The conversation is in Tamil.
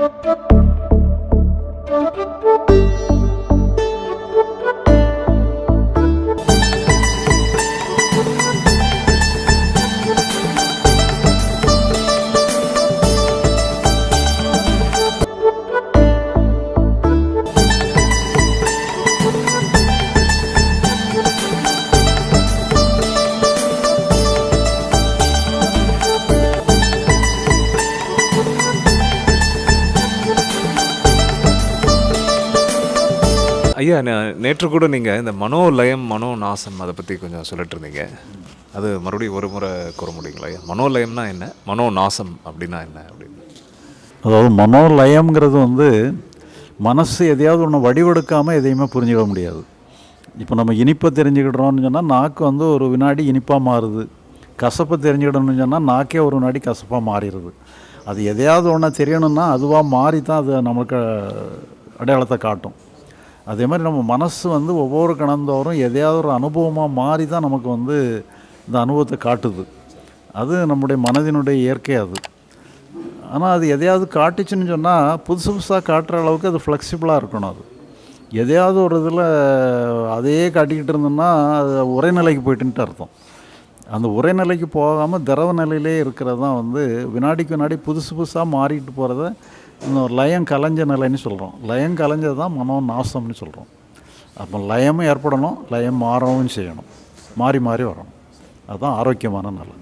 Thank you. ஐயா நேற்று கூட நீங்கள் இந்த மனோலயம் மனோநாசம் அதை பற்றி கொஞ்சம் சொல்லிட்டு இருந்தீங்க. அது மறுபடியும் ஒரு முறை கூற முடியுங்களா ஐயா? மனோலயம்னா என்ன? மனோநாசம் அப்படின்னா என்ன அப்படின்னு. அதாவது மனோலயம்ங்கிறது வந்து மனசு எதையாவது ஒன்று வடிவெடுக்காமல் எதையுமே புரிஞ்சுக்க முடியாது. இப்போ நம்ம இனிப்பை தெரிஞ்சுக்கிடுறோம்னு சொன்னால் நாக்கு வந்து ஒரு வினாடி இனிப்பாக மாறுது. கசப்பை தெரிஞ்சுக்கிடணும்னு சொன்னால் நாக்கே ஒரு வினாடி கசப்பாக மாறிடுது. அது எதையாவது ஒன்று தெரியணும்னா அதுவாக மாறி தான் அது நமக்கு அடையாளத்தை காட்டும். அதே மாதிரி நம்ம மனசு வந்து ஒவ்வொரு கணந்தோறும் எதையாவது ஒரு அனுபவமாக மாறி தான் நமக்கு வந்து இந்த அனுபவத்தை காட்டுது. அது நம்முடைய மனதினுடைய இயற்கை அது. ஆனால் அது எதையாவது காட்டுச்சுன்னு சொன்னால் புதுசு புதுசாக காட்டுற அளவுக்கு அது ஃப்ளெக்சிபிளாக இருக்கணும் அது. எதையாவது ஒரு இதில் அதையே காட்டிக்கிட்டு இருந்தோம்னா அது உரைநிலைக்கு போயிட்டுன்ட்டு அர்த்தம். அந்த உரைநிலைக்கு போகாமல் திரவ நிலையிலே இருக்கிறது தான் வந்து வினாடிக்கு வினாடி புதுசு புதுசாக மாறிட்டு போகிறத இந்த லயம் கலைஞ்ச நிலைன்னு சொல்கிறோம் லயம் கலைஞ்சது தான் மனோ நாசம்னு சொல்கிறோம் அப்போ லயமும் ஏற்படணும் லயம் மாறவும் செய்யணும். மாறி மாறி வரணும். அதுதான் ஆரோக்கியமான நிலை.